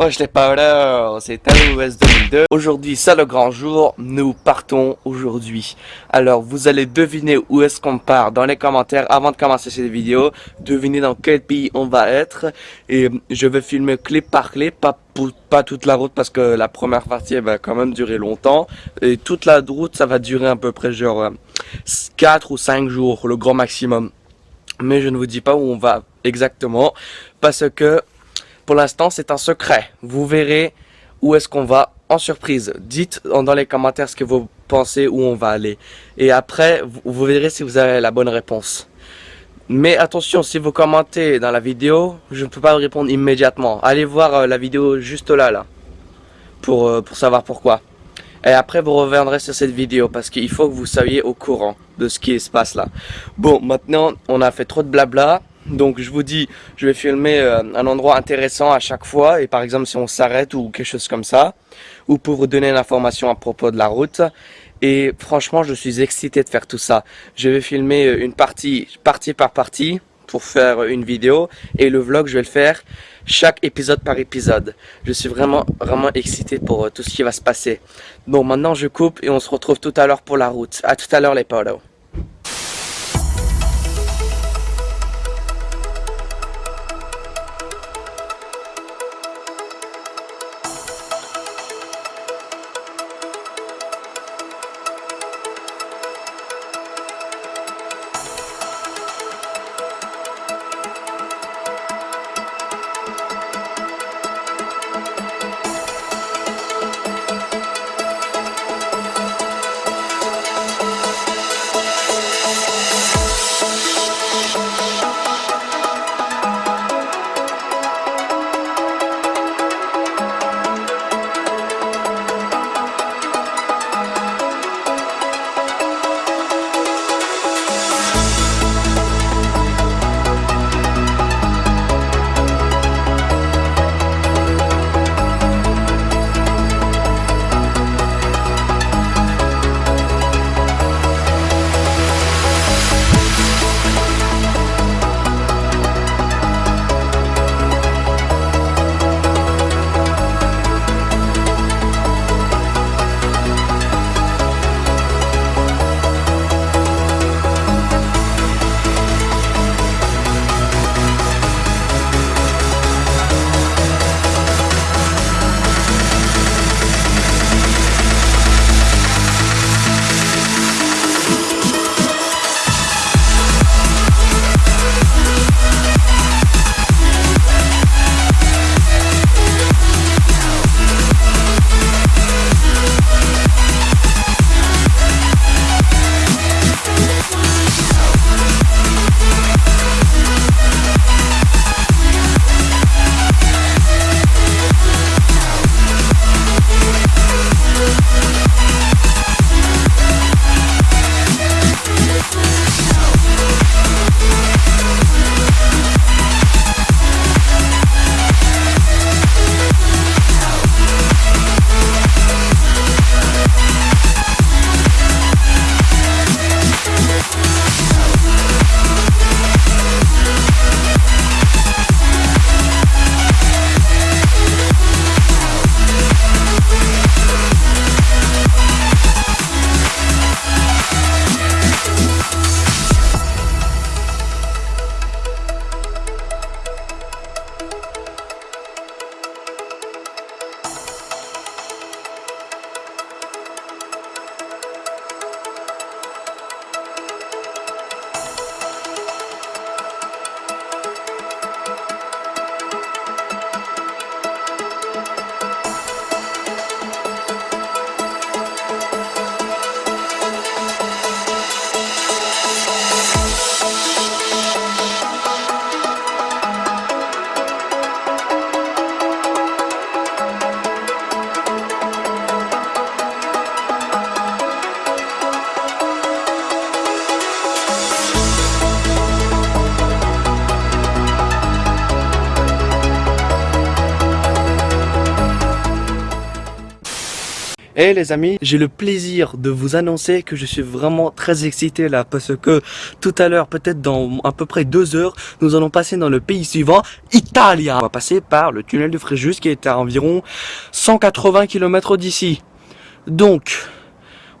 Wesh les powders, c'est AOS 2002. Aujourd'hui, c'est le grand jour, nous partons aujourd'hui. Alors, vous allez deviner où est-ce qu'on part dans les commentaires avant de commencer cette vidéo. Devinez dans quel pays on va être. Et je vais filmer clip par clip, pas, pas toute la route parce que la première partie va quand même durer longtemps. Et toute la route, ça va durer à peu près genre 4 ou 5 jours, le grand maximum. Mais je ne vous dis pas où on va exactement parce que pour l'instant, c'est un secret. Vous verrez où est-ce qu'on va en surprise. Dites dans les commentaires ce que vous pensez où on va aller. Et après, vous verrez si vous avez la bonne réponse. Mais attention, si vous commentez dans la vidéo, je ne peux pas répondre immédiatement. Allez voir euh, la vidéo juste là, là, pour, euh, pour savoir pourquoi. Et après, vous reviendrez sur cette vidéo parce qu'il faut que vous soyez au courant de ce qui se passe là. Bon, maintenant, on a fait trop de blabla. Donc je vous dis, je vais filmer euh, un endroit intéressant à chaque fois et par exemple si on s'arrête ou quelque chose comme ça, ou pour vous donner l'information à propos de la route. Et franchement, je suis excité de faire tout ça. Je vais filmer euh, une partie, partie par partie pour faire une vidéo et le vlog, je vais le faire chaque épisode par épisode. Je suis vraiment, vraiment excité pour euh, tout ce qui va se passer. Bon, maintenant je coupe et on se retrouve tout à l'heure pour la route. À tout à l'heure les polos. Et les amis, j'ai le plaisir de vous annoncer que je suis vraiment très excité là parce que tout à l'heure, peut-être dans à peu près deux heures, nous allons passer dans le pays suivant, Italia. On va passer par le tunnel de Fréjus qui est à environ 180 km d'ici. Donc,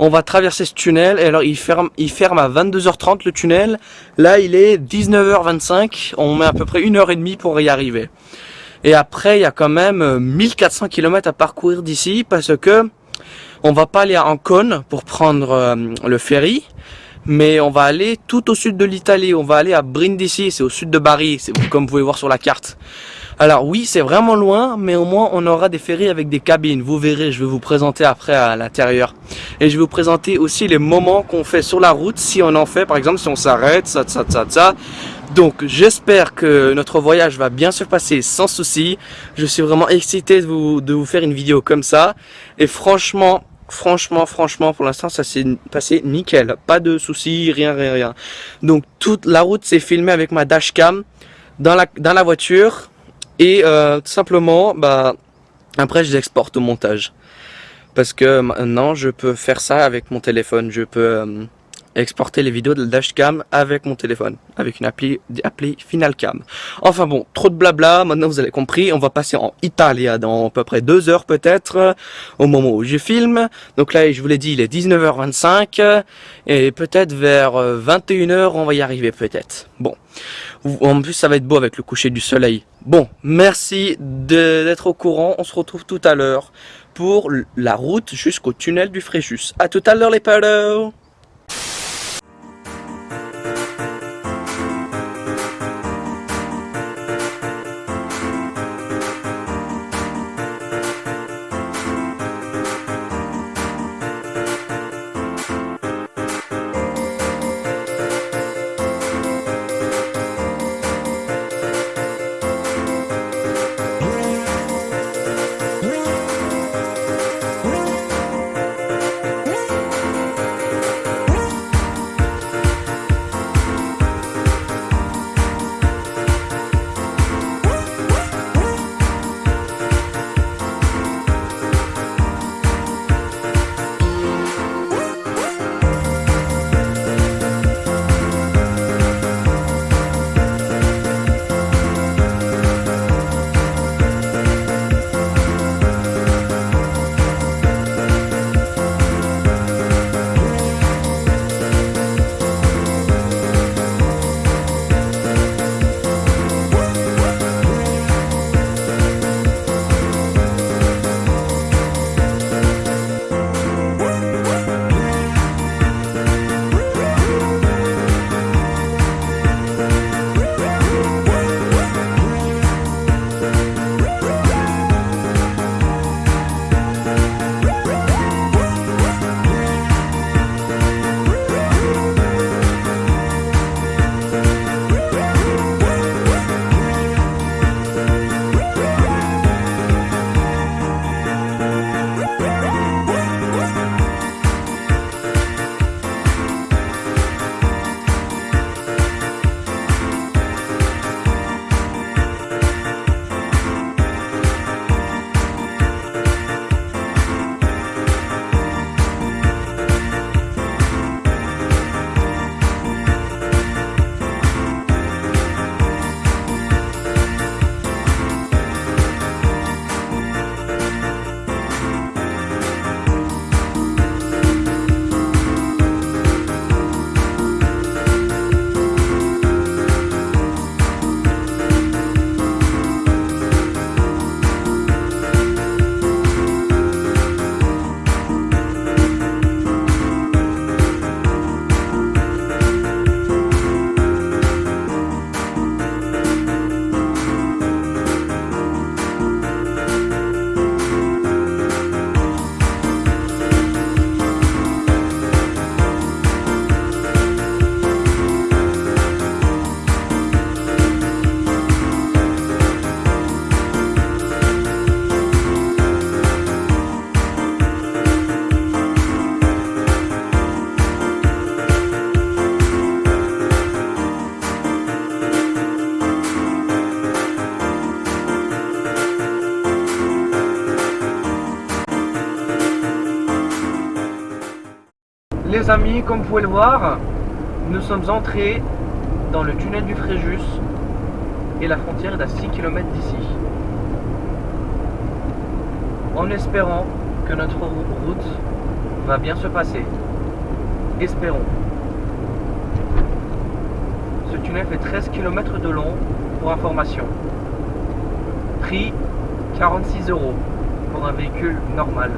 on va traverser ce tunnel et alors il ferme, il ferme à 22h30 le tunnel. Là, il est 19h25. On met à peu près une heure et demie pour y arriver. Et après, il y a quand même 1400 km à parcourir d'ici parce que on va pas aller à Ancône pour prendre euh, le ferry, mais on va aller tout au sud de l'Italie. On va aller à Brindisi, c'est au sud de Bari, c'est comme vous pouvez voir sur la carte. Alors oui, c'est vraiment loin, mais au moins on aura des ferries avec des cabines. Vous verrez, je vais vous présenter après à l'intérieur. Et je vais vous présenter aussi les moments qu'on fait sur la route, si on en fait, par exemple, si on s'arrête, ça, ça, ça, ça. Donc j'espère que notre voyage va bien se passer sans souci. Je suis vraiment excité de vous, de vous faire une vidéo comme ça. Et franchement, franchement, franchement, pour l'instant, ça s'est passé nickel. Pas de soucis, rien, rien, rien. Donc toute la route s'est filmée avec ma dashcam dans la, dans la voiture. Et euh, tout simplement, bah, après je l'exporte au montage. Parce que maintenant, je peux faire ça avec mon téléphone. Je peux euh, exporter les vidéos de la dashcam avec mon téléphone. Avec une appli, appli Finalcam. Enfin bon, trop de blabla. Maintenant, vous avez compris. On va passer en Italia dans à peu près deux heures peut-être. Au moment où je filme. Donc là, je vous l'ai dit, il est 19h25. Et peut-être vers 21h, euh, on va y arriver peut-être. Bon. En plus, ça va être beau avec le coucher du soleil. Bon, merci d'être au courant. On se retrouve tout à l'heure pour la route jusqu'au tunnel du Fréjus. A tout à l'heure les polos les amis, comme vous pouvez le voir, nous sommes entrés dans le tunnel du Fréjus et la frontière est à 6 km d'ici. En espérant que notre route va bien se passer. Espérons. Ce tunnel fait 13 km de long pour information. Prix 46 euros pour un véhicule normal.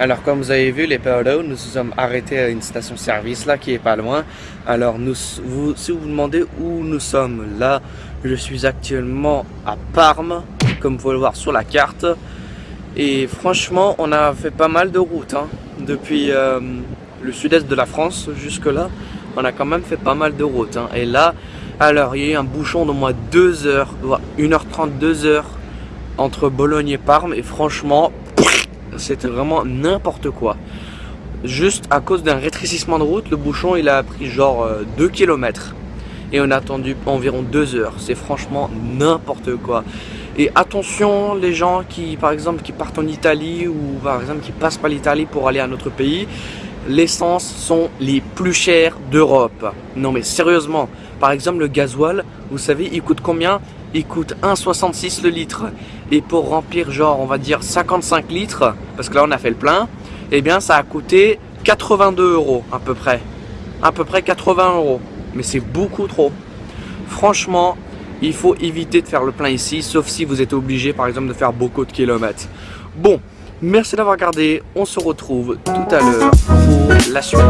Alors comme vous avez vu les Paolo, nous nous sommes arrêtés à une station-service là qui est pas loin. Alors si vous vous demandez où nous sommes là, je suis actuellement à Parme, comme vous pouvez le voir sur la carte. Et franchement, on a fait pas mal de routes hein. depuis euh, le sud-est de la France jusque là. On a quand même fait pas mal de routes. Hein. Et là, alors il y a eu un bouchon d'au moins 2 heures, 1h30, 2 heures entre Bologne et Parme. Et franchement, c'était vraiment n'importe quoi. Juste à cause d'un rétrécissement de route, le bouchon il a pris genre 2 euh, km. Et on a attendu environ 2 heures. C'est franchement n'importe quoi. Et attention les gens qui par exemple qui partent en Italie ou par exemple qui passent par l'Italie pour aller à un autre pays, l'essence sont les plus chères d'Europe. Non mais sérieusement, par exemple le gasoil, vous savez il coûte combien? Il coûte 1,66 le litre. Et pour remplir genre on va dire 55 litres, parce que là on a fait le plein, eh bien ça a coûté 82 euros à peu près. À peu près 80 euros. Mais c'est beaucoup trop. Franchement, il faut éviter de faire le plein ici, sauf si vous êtes obligé par exemple de faire beaucoup de kilomètres. Bon, merci d'avoir regardé. On se retrouve tout à l'heure pour la suite.